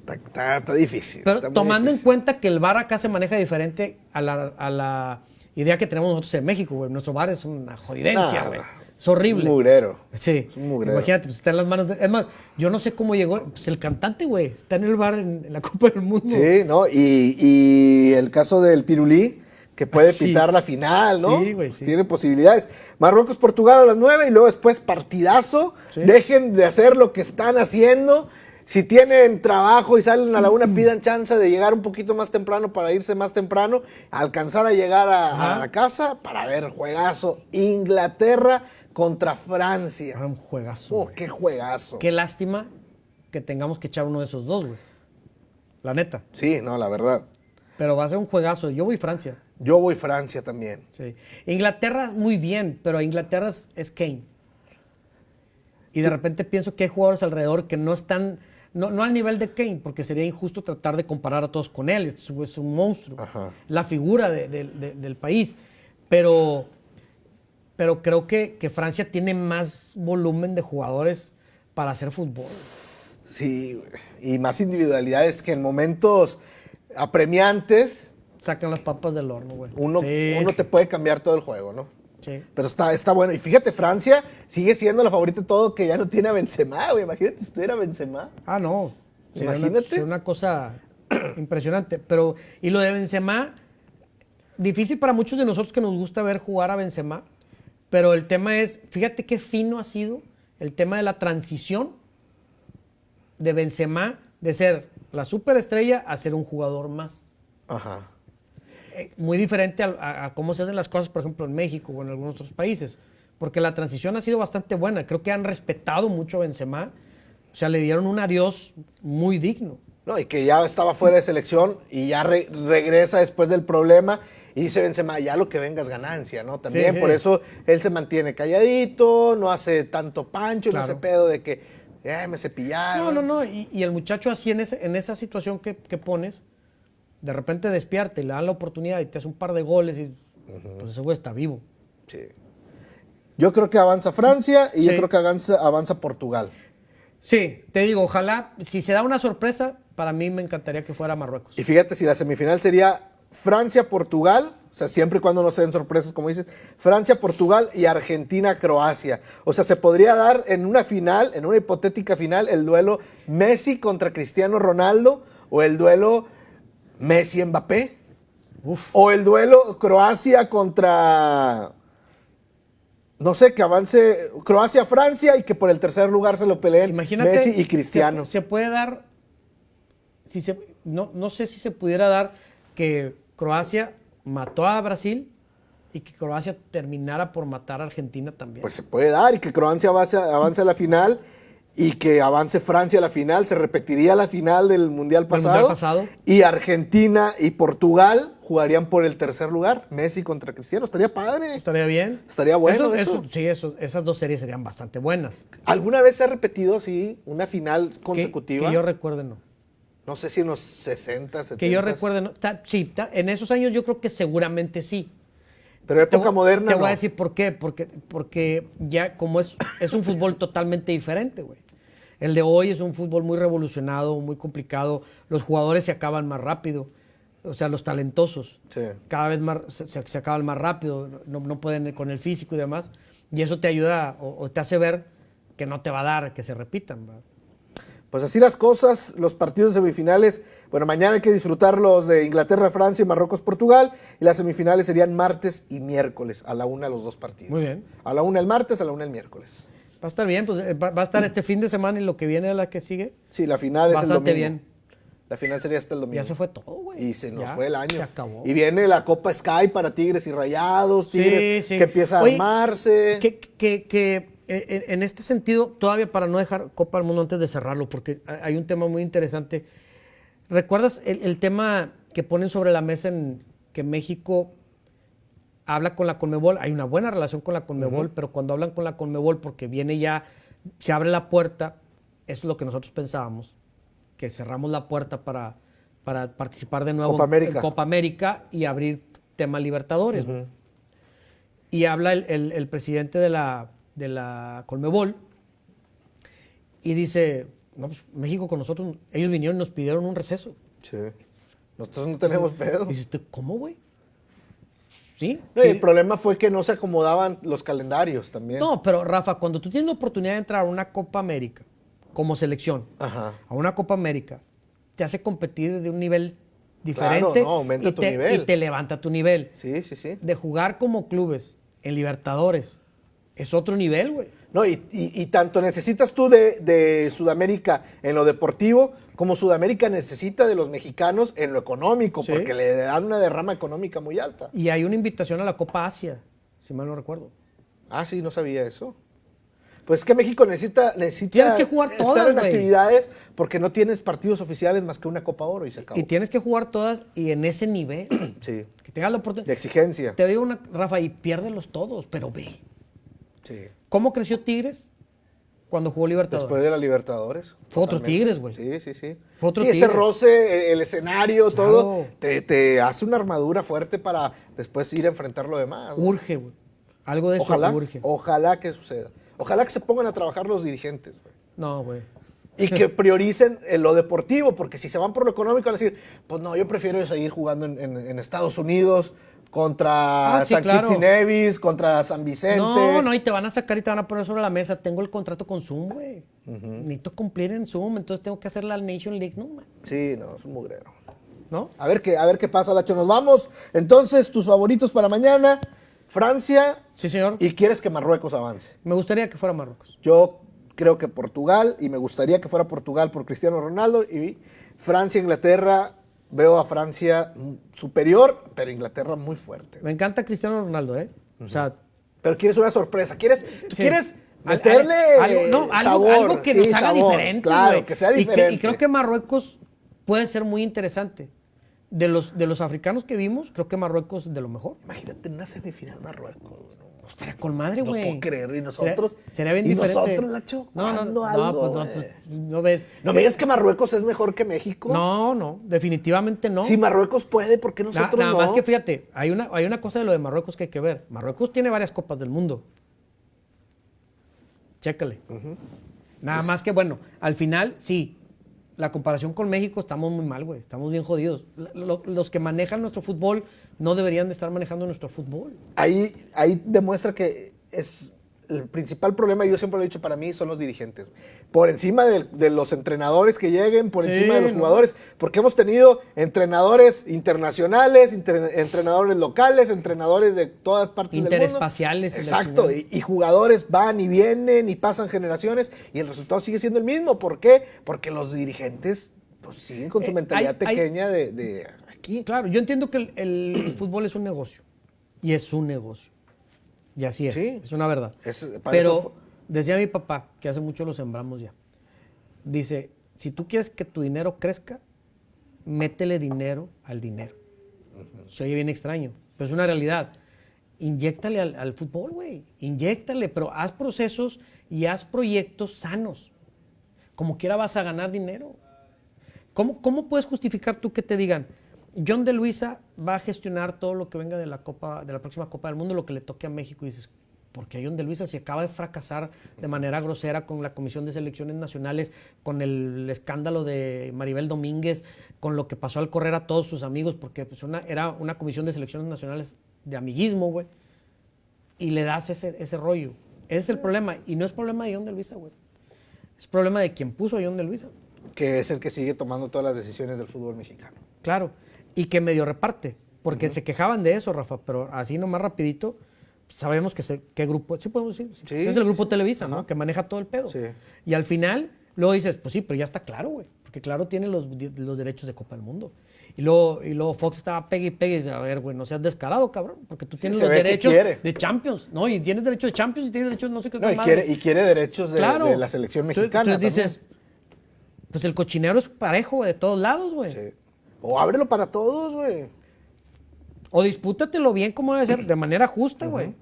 Está, está- está difícil. Pero está tomando en cuenta que el bar acá se maneja diferente a la, a la idea que tenemos nosotros en México, güey. Nuestro bar es una jodidencia, güey. Es horrible. Un mugrero. Sí. Es un mugrero. Imagínate, pues está en las manos de... Es más, yo no sé cómo llegó. Pues el cantante, güey, está en el bar en, en la Copa del Mundo. Sí, ¿no? Y, y el caso del Pirulí, que puede Sí. pitar la final, ¿no? Sí, güey, Pues. Tiene posibilidades. Marruecos, Portugal a las 9 y luego después partidazo. Sí. Dejen de hacer lo que están haciendo. Si tienen trabajo y salen a la una, pidan chance de llegar un poquito más temprano para irse más temprano, alcanzar a llegar a, la casa para ver juegazo. Inglaterra contra Francia. Ah, un juegazo. Oh, güey. qué juegazo. Qué lástima que tengamos que echar uno de esos dos, güey. La neta. Sí, no, la verdad. Pero va a ser un juegazo. Yo voy Francia. Yo voy Francia también. Sí. Inglaterra muy bien, pero Inglaterra es, es Kane. Y de repente pienso que hay jugadores alrededor que no están, no, no al nivel de Kane, porque sería injusto tratar de comparar a todos con él. Es, es un monstruo. Ajá. La figura de- de- de- del país. Pero, pero creo que, que Francia tiene más volumen de jugadores para hacer fútbol. Sí, y más individualidades que en momentos apremiantes Sacan las papas del horno, güey. uno, Sí, uno sí, te puede cambiar todo el juego, ¿no? sí. Pero está, está bueno. Y fíjate, Francia sigue siendo la favorita de todo que ya no tiene a Benzema, güey. Imagínate si estuviera Benzema. Ah, no. Sería Imagínate. sería una cosa impresionante. Pero, y lo de Benzema, difícil para muchos de nosotros que nos gusta ver jugar a Benzema. Pero el tema es, fíjate qué fino ha sido el tema de la transición de Benzema de ser la superestrella a ser un jugador más. Ajá. Eh, muy diferente a, a- a cómo se hacen las cosas, por ejemplo, en México o en algunos otros países. Porque la transición ha sido bastante buena. Creo que han respetado mucho a Benzema. O sea, le dieron un adiós muy digno. No, y que ya estaba fuera de selección y ya re- regresa después del problema. Y dice Benzema, ya lo que venga es ganancia, ¿no? También Sí, por sí. eso él se mantiene calladito, no hace tanto pancho, no Claro. hace pedo de que eh, me cepillaron. No, no, no. Y, y el muchacho así en, ese- en esa situación que, que pones, de repente despierta y le dan la oportunidad y te hace un par de goles y pues ese güey está vivo. Sí. Yo creo que avanza Francia y yo creo que avanza, avanza Portugal. Sí, te digo, ojalá, si se da una sorpresa, para mí me encantaría que fuera Marruecos. Y fíjate, si la semifinal sería Francia-Portugal, o sea, siempre y cuando no se den sorpresas, como dices, Francia-Portugal y Argentina-Croacia. O sea, se podría dar en una final, en una hipotética final, el duelo Messi contra Cristiano Ronaldo o el duelo Messi-Mbappé. O el duelo Croacia contra no sé, que avance Croacia-Francia y que por el tercer lugar se lo peleen Imagínate, Messi y Cristiano. Se, se puede dar, si se, no, no sé si se pudiera dar que Croacia mató a Brasil y que Croacia terminara por matar a Argentina también. Pues se puede dar y que Croacia avance, avance a la final y que avance Francia a la final. Se repetiría la final del Mundial pasado. Mundial pasado. Y Argentina y Portugal jugarían por el tercer lugar. Messi contra Cristiano. Estaría padre. ¿Estaría bien? Estaría bueno Eso- eso. eso- sí, eso- esas dos series serían bastante buenas. ¿Alguna vez se ha repetido, sí, una final Que, consecutiva? que yo recuerde, no. No sé si en los 60, 70. Que yo recuerde, no. Ta- sí, ta- en esos años yo creo que seguramente sí. Pero Te época voy- moderna Te voy no. a decir por qué. Porque, porque ya como es, es un fútbol totalmente diferente, güey. El de hoy es un fútbol muy revolucionado, muy complicado. Los jugadores se acaban más rápido. O sea, los talentosos. Sí. Cada vez más se acaban más rápido. No, no pueden con el físico y demás. Y eso te ayuda o, o te hace ver que no te va a dar que se repitan. ¿verdad? Pues así las cosas, los partidos semifinales. Bueno, mañana hay que disfrutar los de Inglaterra, Francia y Marruecos, Portugal. Y las semifinales serían martes y miércoles, a la una los dos partidos. Muy bien. A la una el martes, a la una el miércoles. Va a estar bien. Pues, eh, va, va a estar este fin de semana y lo que viene a la que sigue. Sí, la final es el domingo. bien. La final sería hasta el domingo. Ya se fue todo, güey. Y se nos Ya, fue el año. Se acabó. Y viene la Copa Sky para Tigres y Rayados, Tigres Sí, sí. que empieza a Oye, armarse. Que, que- que, en este sentido, todavía para no dejar Copa del Mundo antes de cerrarlo, porque hay un tema muy interesante. ¿Recuerdas el, el tema que ponen sobre la mesa en que México habla con la Conmebol? Hay una buena relación con la Conmebol, pero cuando hablan con la Conmebol, porque viene ya, se abre la puerta, eso es lo que nosotros pensábamos, que cerramos la puerta para, para participar de nuevo Copa en- América. en Copa América y abrir tema Libertadores. y habla el, el- el presidente de la, de la Colmebol y dice, no, pues, México con nosotros, ellos vinieron y nos pidieron un receso. Sí. Nosotros no tenemos pedo. Y dices, "¿Tú, ¿cómo, güey? ¿Sí? No, y Sí. el problema fue que no se acomodaban los calendarios también. No, pero Rafa, cuando tú tienes la oportunidad de entrar a una Copa América como selección, Ajá. a una Copa América, te hace competir de un nivel diferente no, aumenta y, tu te, nivel. y te levanta tu nivel. Sí, sí, sí. De jugar como clubes en Libertadores es otro nivel, güey. No, y, y- y tanto necesitas tú de, de Sudamérica en lo deportivo, como Sudamérica necesita de los mexicanos en lo económico, Sí. porque le dan una derrama económica muy alta. Y hay una invitación a la Copa Asia, si mal no recuerdo. Ah, sí, no sabía eso. Pues es que México necesita, necesita Tienes que jugar estar todas, en actividades porque no tienes partidos oficiales más que una Copa Oro y se acabó. Y tienes que jugar todas y en ese nivel. Sí, que tengas la de oportunidad. exigencia. Te digo una, Rafa, y piérdelos todos, pero ve. Sí. ¿Cómo creció Tigres cuando jugó Libertadores? Después de la Libertadores. Fue otro totalmente. Tigres, güey. Sí, sí, sí. Fue otro Sí, ese Tigres. roce, el escenario, Claro. todo, te, te hace una armadura fuerte para después ir a enfrentar lo demás. ¿no? Urge, güey. Algo de eso Ojalá, urge. ojalá que suceda. Ojalá que se pongan a trabajar los dirigentes, güey. No, güey. Y que prioricen en lo deportivo, porque si se van por lo económico, van a decir, pues no, yo prefiero seguir jugando en, en- en Estados Unidos contra Ah, sí, San claro. Kitts y Nevis, contra San Vicente. No, no, y te van a sacar y te van a poner sobre la mesa. Tengo el contrato con Zoom, güey. Necesito cumplir en Zoom, entonces tengo que hacer la Nation League. No, man. Sí, no, es un mugrero. ¿No? A ver qué, a ver qué pasa, Lacho. Nos vamos. Entonces, tus favoritos para mañana, Francia. Sí, señor. Y quieres que Marruecos avance. Me gustaría que fuera Marruecos. Yo creo que Portugal, y me gustaría que fuera Portugal por Cristiano Ronaldo, y Francia, Inglaterra, veo a Francia superior, pero Inglaterra muy fuerte. Me encanta Cristiano Ronaldo, ¿eh? O sea, Pero quieres una sorpresa, quieres, tú Sí. quieres meterle algo, no, algo, sabor, algo que sí, nos haga sabor, diferente, claro, que sea Y diferente. Y, creo que Marruecos puede ser muy interesante. De los, de los africanos que vimos, creo que Marruecos es de lo mejor. Imagínate una semifinal Marruecos. ¿no? Estaría con madre, No güey. puedo creer, ¿y nosotros? Sería, bien ¿Y diferente. nosotros, Nacho? No, no, ¿Cuándo no, algo, pues, no, pues, no ves. No me digas que Marruecos es mejor que México. No, no, definitivamente no. Si Marruecos puede, ¿por qué Na- nosotros nada no? más que fíjate, hay una, hay una cosa de lo de Marruecos que hay que ver. Marruecos tiene varias copas del mundo. Chécale. Nada más que, bueno, al final, sí, la comparación con México estamos muy mal, güey. Estamos bien jodidos. Lo- los que manejan nuestro fútbol no deberían de estar manejando nuestro fútbol. Ahí, ahí demuestra que es el principal problema, yo siempre lo he dicho para mí, son los dirigentes. Por encima de, de los entrenadores que lleguen, por Sí, encima de los jugadores, porque hemos tenido entrenadores internacionales, entre- entrenadores locales, entrenadores de todas partes del mundo. Interespaciales Exacto, y, y jugadores van y vienen y pasan generaciones y el resultado sigue siendo el mismo. ¿Por qué? Porque los dirigentes pues, siguen con su Eh, mentalidad hay- hay- pequeña de, de aquí. Claro, yo entiendo que el, el fútbol es un negocio. Y es un negocio. Y así es. Sí. Es una verdad. Es- Pero decía mi papá, que hace mucho lo sembramos ya. Dice, si tú quieres que tu dinero crezca, métele dinero al dinero. Se oye bien extraño, pero es una realidad. Inyéctale al, al fútbol, güey. Inyéctale, pero haz procesos y haz proyectos sanos. Como quiera vas a ganar dinero. ¿Cómo, ¿Cómo puedes justificar tú que te digan, John de Luisa va a gestionar todo lo que venga de la Copa, de la próxima Copa del Mundo, lo que le toque a México? Y dices, porque John de Luisa se acaba de fracasar de manera grosera con la Comisión de Selecciones Nacionales, con el escándalo de Maribel Domínguez, con lo que pasó al correr a todos sus amigos, porque pues, una, era una Comisión de Selecciones Nacionales de amiguismo, güey. Y le das ese, ese rollo. Ese es el problema. Y no es problema de John de Luisa, güey. Es problema de quien puso a John de Luisa. que es el que sigue tomando todas las decisiones del fútbol mexicano. Claro, y que medio reparte, porque se quejaban de eso, Rafa, pero así nomás rapidito, sabemos que se- qué grupo, sí podemos decir, Sí, es el grupo sí. Televisa, ¿no? Que maneja todo el pedo. Sí. Y al final, luego dices, pues sí, pero ya está claro, güey, porque claro tiene los, los derechos de Copa del Mundo. Y luego, y luego Fox estaba pegue y pegue, y dice, a ver, güey, no seas descarado, cabrón, porque tú tienes los que derechos de Champions, ¿no? Y tienes derechos de Champions y tienes derechos de no sé qué No, y, quiere, y quiere derechos de, Claro. de la selección mexicana. Entonces, dices, pues el cochinero es parejo de todos lados, güey. Sí. O ábrelo para todos, güey. O dispútatelo bien como debe ser, de manera justa, güey.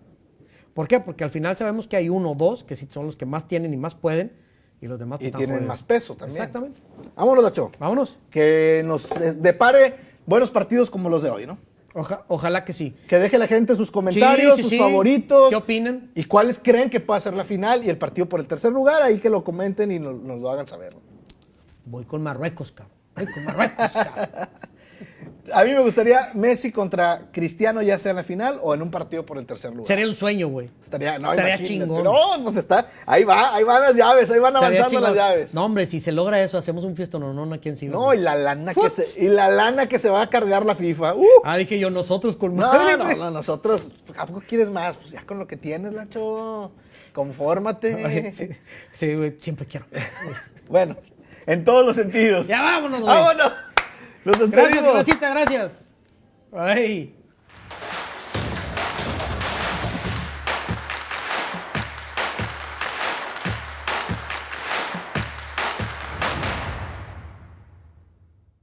¿Por qué? Porque al final sabemos que hay uno o dos que sí son los que más tienen y más pueden, y los demás Y pues, tienen jodidos. más peso también. Exactamente. Vámonos, Dacho. Vámonos. Que nos eh, depare buenos partidos como los de hoy, ¿no? Oja- ojalá que sí. Que deje la gente sus comentarios, Sí, sí, sus sí. favoritos. ¿Qué opinan? Y cuáles creen que pueda ser la final y el partido por el tercer lugar. Ahí que lo comenten y nos, nos lo hagan saber. Voy con Marruecos, cabrón. Voy con Marruecos, cabrón. A mí me gustaría Messi contra Cristiano, ya sea en la final o en un partido por el tercer lugar. Sería un sueño, güey. Estaría, no, Estaría chingón. No, pues está. Ahí va, ahí van las llaves, ahí van Estaría avanzando las llaves. No, hombre, si se logra eso, hacemos un fiesta no, no, aquí encima. No, y la lana que se, y la lana que se va a cargar la FIFA. Uh. Ah, dije yo, nosotros con madre, No, no, nosotros, ¿a poco quieres más? Pues ya con lo que tienes, Lacho. Confórmate. Ay, Sí, sí, güey, siempre quiero más. Bueno, en todos los sentidos. Ya vámonos, güey. ¡Vámonos! Los Gracias, despedimos. Gracita, gracias. Ay.